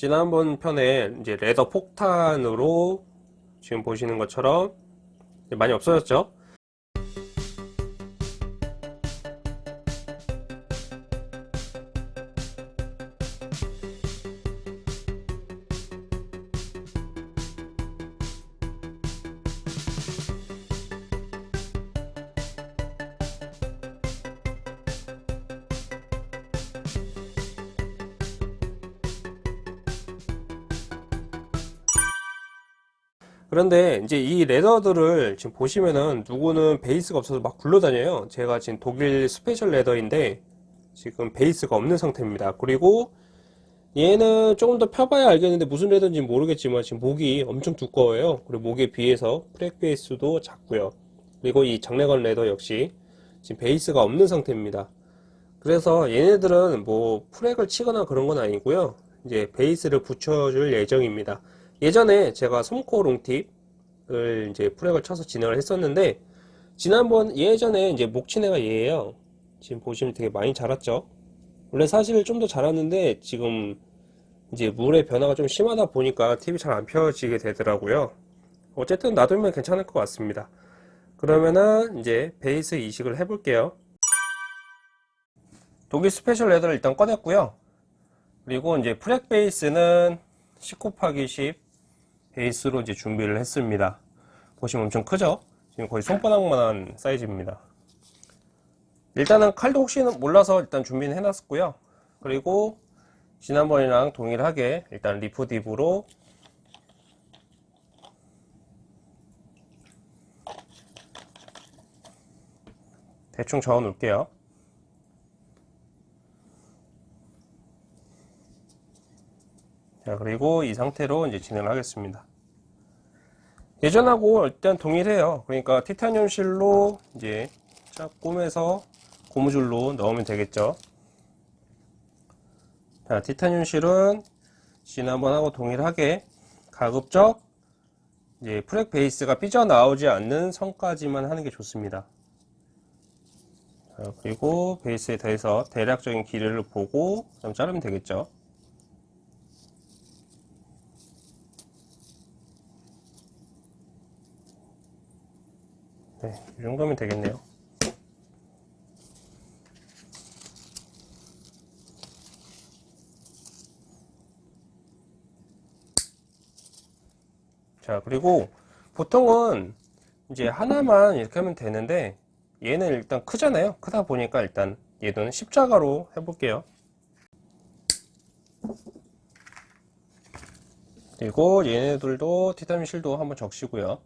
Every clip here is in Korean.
지난번 편에 이제 레더 폭탄으로 지금 보시는 것처럼 많이 없어졌죠 그런데 이제 이 leather들을 지금 보시면은 누구는 베이스가 없어서 막 굴러다녀요. 제가 지금 독일 special leather인데 지금 베이스가 없는 상태입니다. 그리고 얘는 조금 더 펴봐야 알겠는데 무슨 leather인지 모르겠지만 지금 목이 엄청 두꺼워요. 그리고 목에 비해서 frag 베이스도 작고요. 그리고 이 장래건 leather 역시 지금 베이스가 없는 상태입니다. 그래서 얘네들은 뭐 frag을 치거나 그런 건 아니고요. 이제 베이스를 붙여줄 예정입니다 예전에 제가 솜코 롱팁을 이제 프렉을 쳐서 진행을 했었는데 지난번 예전에 이제 목치네가 얘예요. 지금 보시면 되게 많이 자랐죠? 원래 사실 좀 더 자랐는데 지금 이제 물의 변화가 좀 심하다 보니까 팁이 잘 안 펴지게 되더라고요. 어쨌든 놔두면 괜찮을 것 같습니다. 그러면은 이제 베이스 이식을 해 볼게요. 독일 special leather를 일단 꺼냈고요. 그리고 이제 frag 베이스는 10 곱하기 10 베이스로 이제 준비를 했습니다. 보시면 엄청 크죠? 지금 거의 손바닥만한 사이즈입니다. 일단은 칼도 혹시는 몰라서 일단 준비는 해놨었고요. 그리고 지난번이랑 동일하게 일단 Reef Dip으로 대충 저어 놓을게요. 자 그리고 이 상태로 이제 진행을 하겠습니다. 예전하고 일단 동일해요. 그러니까 티타늄 실로 이제 쫙 꼬매서 고무줄로 넣으면 되겠죠. 자 티타늄 실은 지난번하고 동일하게 가급적 이제 프렉 베이스가 삐져나오지 않는 선까지만 하는 게 좋습니다. 자, 그리고 베이스에 대해서 대략적인 길이를 보고 좀 자르면 되겠죠 네, 이 정도면 되겠네요. 자, 그리고 보통은 이제 하나만 이렇게 하면 되는데 얘는 일단 크잖아요. 크다 보니까 일단 얘는 십자가로 해볼게요. 그리고 얘네들도 티타늄 실도 한번 적시고요.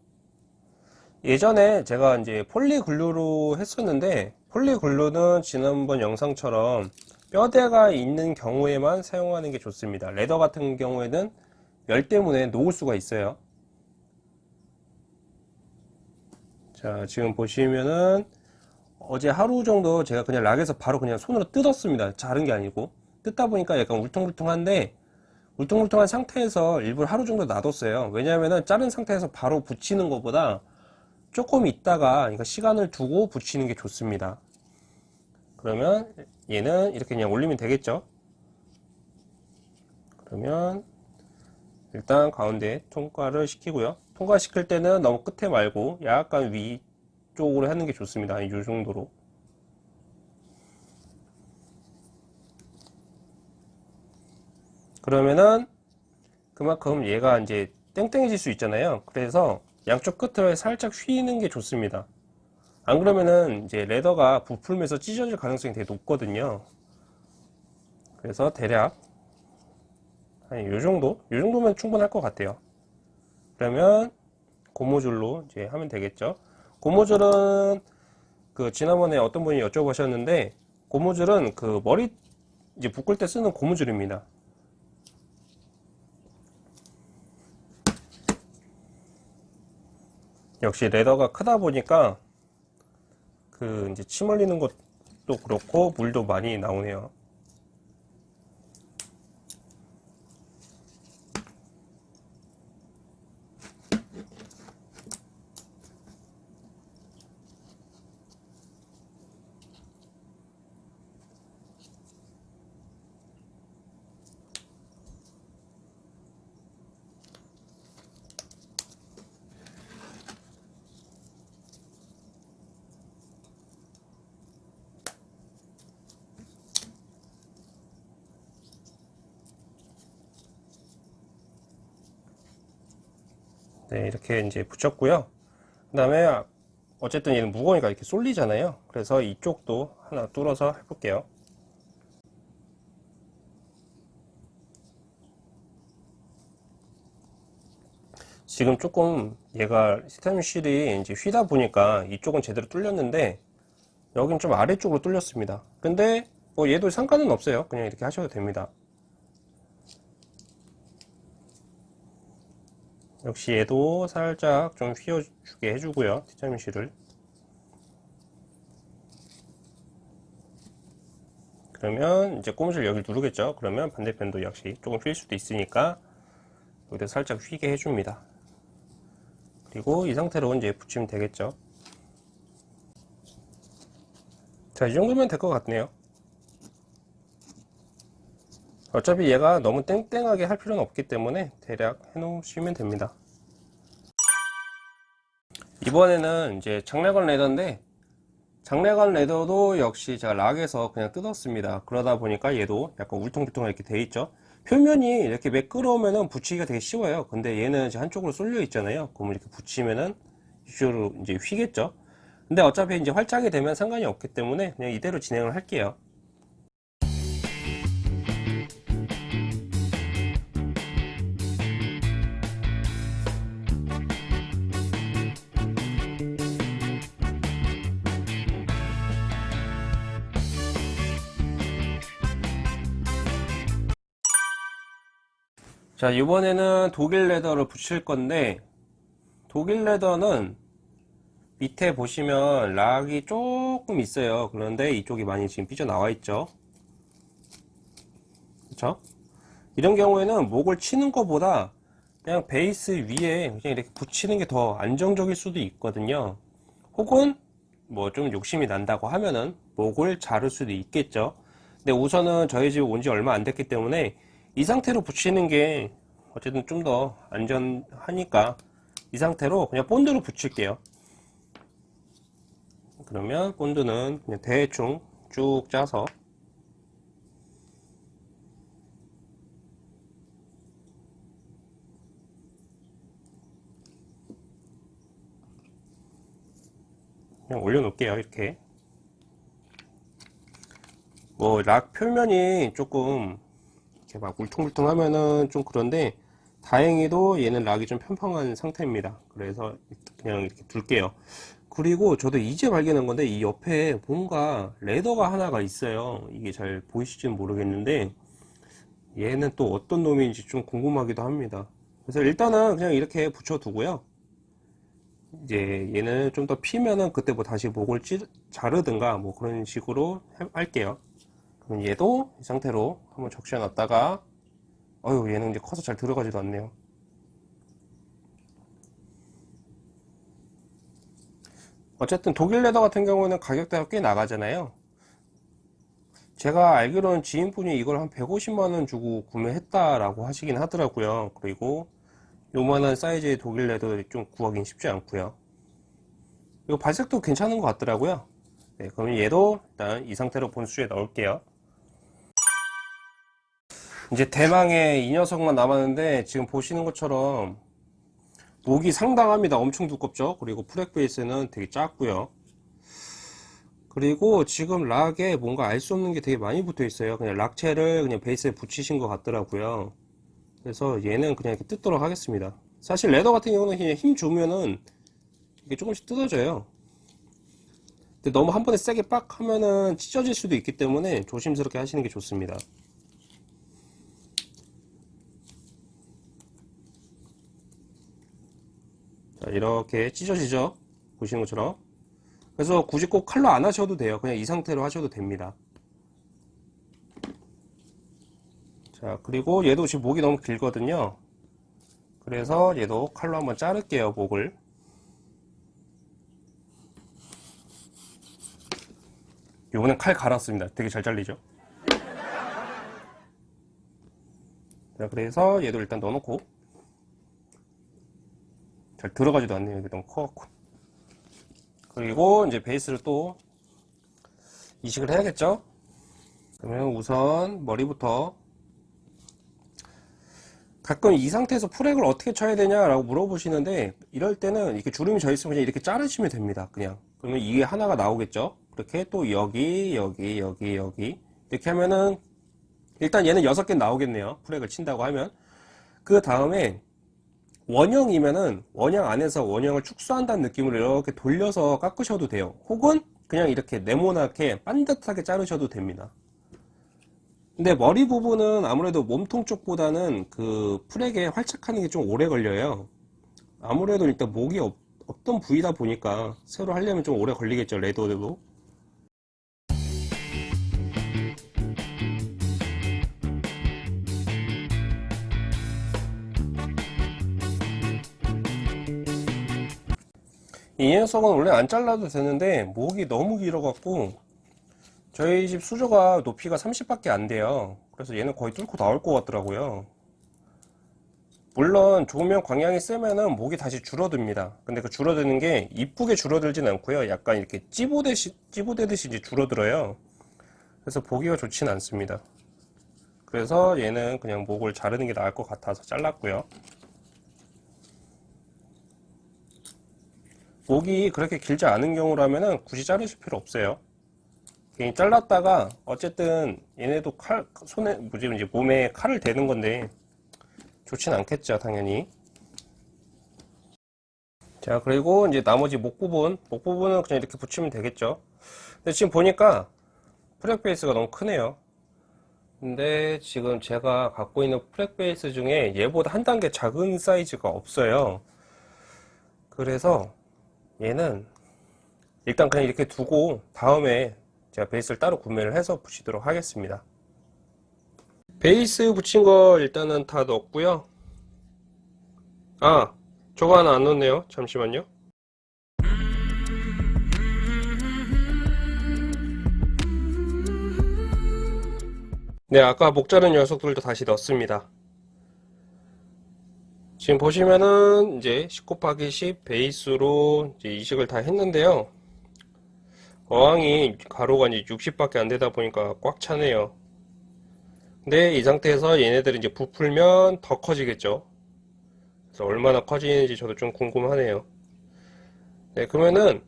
예전에 제가 이제 폴리글루로 했었는데 폴리글루는 지난번 영상처럼 뼈대가 있는 경우에만 사용하는 게 좋습니다. 레더 같은 경우에는 열 때문에 녹을 수가 있어요. 자 지금 보시면은 어제 하루 정도 제가 그냥 락에서 바로 그냥 손으로 뜯었습니다. 자른 게 아니고. 뜯다 보니까 약간 울퉁불퉁한데 울퉁불퉁한 상태에서 일부러 하루 정도 놔뒀어요. 왜냐하면 자른 상태에서 바로 붙이는 것보다 조금 있다가 그러니까 시간을 두고 붙이는 게 좋습니다. 그러면 얘는 이렇게 그냥 올리면 되겠죠? 그러면 일단 가운데 통과를 시키고요. 통과 시킬 때는 너무 끝에 말고 약간 위쪽으로 하는 게 좋습니다. 이 정도로. 그러면은 그만큼 얘가 이제 땡땡해질 수 있잖아요. 그래서 양쪽 끝을 살짝 휘는 게 좋습니다. 안 그러면은 이제 레더가 부풀면서 찢어질 가능성이 되게 높거든요. 그래서 대략 한 요정도? 요정도면 충분할 것 같아요. 그러면 고무줄로 이제 하면 되겠죠. 고무줄은 그 지난번에 어떤 분이 여쭤보셨는데 고무줄은 그 머리 이제 묶을 때 쓰는 고무줄입니다 역시 레더가 크다 보니까 그 이제 침 흘리는 것도 그렇고 물도 많이 나오네요 네, 이렇게 이제 붙였고요. 그 다음에 어쨌든 얘는 무거우니까 이렇게 쏠리잖아요. 그래서 이쪽도 하나 뚫어서 해볼게요. 지금 조금 얘가 스테미실이 이제 휘다 보니까 이쪽은 제대로 뚫렸는데 여긴 좀 아래쪽으로 뚫렸습니다. 근데 뭐 얘도 상관은 없어요. 그냥 이렇게 하셔도 됩니다. 역시 얘도 살짝 좀 휘어주게 해주고요. 티타민 실을. 그러면 이제 고무줄 여기를 누르겠죠. 그러면 반대편도 역시 조금 휠 수도 있으니까 여기다 살짝 휘게 해줍니다. 그리고 이 상태로 이제 붙이면 되겠죠. 자, 이 정도면 될 것 같네요. 어차피 얘가 너무 땡땡하게 할 필요는 없기 때문에 대략 해 놓으시면 됩니다. 이번에는 이제 장래관 레더인데 장래관 레더도 역시 제가 락에서 그냥 뜯었습니다. 그러다 보니까 얘도 약간 울퉁불퉁하게 이렇게 돼 있죠. 표면이 이렇게 매끄러우면은 붙이기가 되게 쉬워요. 근데 얘는 이제 한쪽으로 쏠려 있잖아요. 그러면 이렇게 붙이면은 이쪽으로 이제 휘겠죠. 근데 어차피 이제 활짝이 되면 상관이 없기 때문에 그냥 이대로 진행을 할게요. 자 이번에는 독일 레더를 붙일 건데 독일 레더는 밑에 보시면 락이 조금 있어요. 그런데 이쪽이 많이 지금 삐져나와 있죠. 그쵸? 이런 경우에는 목을 치는 것보다 그냥 베이스 위에 그냥 이렇게 붙이는 게 더 안정적일 수도 있거든요. 혹은 뭐 좀 욕심이 난다고 하면은 목을 자를 수도 있겠죠. 근데 우선은 저희 집에 온지 얼마 안 됐기 때문에 이 상태로 붙이는 게 어쨌든 좀 더 안전하니까 이 상태로 그냥 본드로 붙일게요. 그러면 본드는 그냥 대충 쭉 짜서 그냥 올려놓을게요 이렇게. 뭐 락 표면이 조금 이렇게 막 울퉁불퉁 하면은 좀 그런데 다행히도 얘는 락이 좀 평평한 상태입니다. 그래서 그냥 이렇게 둘게요. 그리고 저도 이제 발견한 건데 이 옆에 뭔가 레더가 하나가 있어요. 이게 잘 보이실지는 모르겠는데 얘는 또 어떤 놈인지 좀 궁금하기도 합니다. 그래서 일단은 그냥 이렇게 붙여 두고요. 이제 얘는 좀 더 피면은 그때 뭐 다시 목을 찌, 자르든가 뭐 그런 식으로 해- 할게요 그럼 얘도 이 상태로 한번 적셔 놨다가 어휴 얘는 이제 커서 잘 들어가지도 않네요. 어쨌든 독일 레더 같은 경우는 가격대가 꽤 나가잖아요. 제가 알기로는 지인분이 이걸 한 150만원 주고 구매했다라고 하시긴 하더라고요. 그리고 요만한 사이즈의 독일 leather 좀 구하긴 쉽지 않고요. 이거 발색도 괜찮은 것 같더라고요. 네, 그럼 얘도 일단 이 상태로 본수에 넣을게요 이제 대망의 이 녀석만 남았는데 지금 보시는 것처럼 목이 상당합니다. 엄청 두껍죠? 그리고 frag 베이스는 되게 작고요. 그리고 지금 rock에 뭔가 알 수 없는 게 되게 많이 붙어 있어요. 그냥 rock째를 그냥 베이스에 붙이신 것 같더라고요. 그래서 얘는 그냥 이렇게 뜯도록 하겠습니다. 사실 레더 같은 경우는 그냥 힘 주면은 이게 조금씩 뜯어져요. 근데 너무 한 번에 세게 빡 하면은 찢어질 수도 있기 때문에 조심스럽게 하시는 게 좋습니다 이렇게 찢어지죠? 보시는 것처럼. 그래서 굳이 꼭 칼로 안 하셔도 돼요. 그냥 이 상태로 하셔도 됩니다. 자 그리고 얘도 지금 목이 너무 길거든요. 그래서 얘도 칼로 한번 자를게요 목을. 요번엔 칼 갈았습니다. 되게 잘 잘리죠? 자 그래서 얘도 일단 넣어놓고 잘 들어가지도 않네요 이게 너무 커갖고 그리고 이제 베이스를 또 이식을 해야겠죠 그러면 우선 머리부터 가끔 이 상태에서 프렉을 어떻게 쳐야 되냐라고 물어보시는데 이럴 때는 이렇게 주름이 져 있으면 그냥 이렇게 자르시면 됩니다. 그냥 그러면 이게 하나가 나오겠죠. 그렇게 또 여기 여기 여기 여기 이렇게 하면은 일단 얘는 여섯 개 나오겠네요. 프렉을 친다고 하면 그 다음에 원형이면은 원형 안에서 원형을 축소한다는 느낌으로 이렇게 돌려서 깎으셔도 돼요. 혹은 그냥 이렇게 네모나게 반듯하게 자르셔도 됩니다. 근데 머리 부분은 아무래도 몸통 쪽보다는 그 풀에게 활착하는 게 좀 오래 걸려요. 아무래도 일단 목이 없, 없던 부위다 보니까 새로 하려면 좀 오래 걸리겠죠, 레더도. 이 녀석은 원래 안 잘라도 되는데 목이 너무 길어갖고 저희 집 수조가 높이가 30밖에 안 돼요. 그래서 얘는 거의 뚫고 나올 것 같더라고요. 물론 좋으면 광량이 세면은 목이 다시 줄어듭니다. 근데 그 줄어드는 게 이쁘게 줄어들진 않고요. 약간 이렇게 찌부대시, 찌부대듯이 이제 줄어들어요. 그래서 보기가 좋진 않습니다. 그래서 얘는 그냥 목을 자르는 게 나을 것 같아서 잘랐고요. 목이 그렇게 길지 않은 경우라면은 굳이 자르실 필요 없어요. 괜히 잘랐다가 어쨌든 얘네도 칼 손에 뭐지 이제 몸에 칼을 대는 건데 좋진 않겠죠 당연히. 자 그리고 이제 나머지 목 부분 목 부분은 그냥 이렇게 붙이면 되겠죠. 근데 지금 보니까 frag 베이스가 너무 크네요. 근데 지금 제가 갖고 있는 frag 베이스 중에 얘보다 한 단계 작은 사이즈가 없어요. 그래서 얘는 일단 그냥 이렇게 두고 다음에 제가 베이스를 따로 구매를 해서 붙이도록 하겠습니다. 베이스 붙인 거 일단은 다 넣었고요. 아 저거 하나 안 넣었네요. 잠시만요. 네 아까 목 자른 녀석들도 다시 넣었습니다 지금 보시면은 이제 10 곱하기 10 베이스로 이제 이식을 다 했는데요 어항이 가로가 이제 60밖에 안 되다 보니까 꽉 차네요. 근데 이 상태에서 얘네들이 이제 부풀면 더 커지겠죠. 그래서 얼마나 커지는지 저도 좀 궁금하네요. 네, 그러면은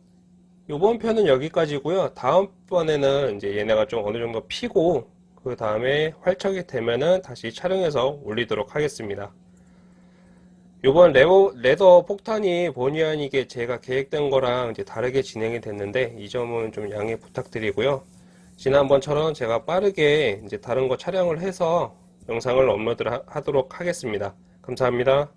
이번 편은 여기까지고요. 다음번에는 이제 얘네가 좀 어느 정도 피고 그 다음에 활착이 되면은 다시 촬영해서 올리도록 하겠습니다. 이번 레버, leather 폭탄이 본의 아니게 제가 계획된 거랑 이제 다르게 진행이 됐는데 이 점은 좀 양해 부탁드리고요. 지난번처럼 제가 빠르게 이제 다른 거 촬영을 해서 영상을 업로드 하도록 하겠습니다. 감사합니다.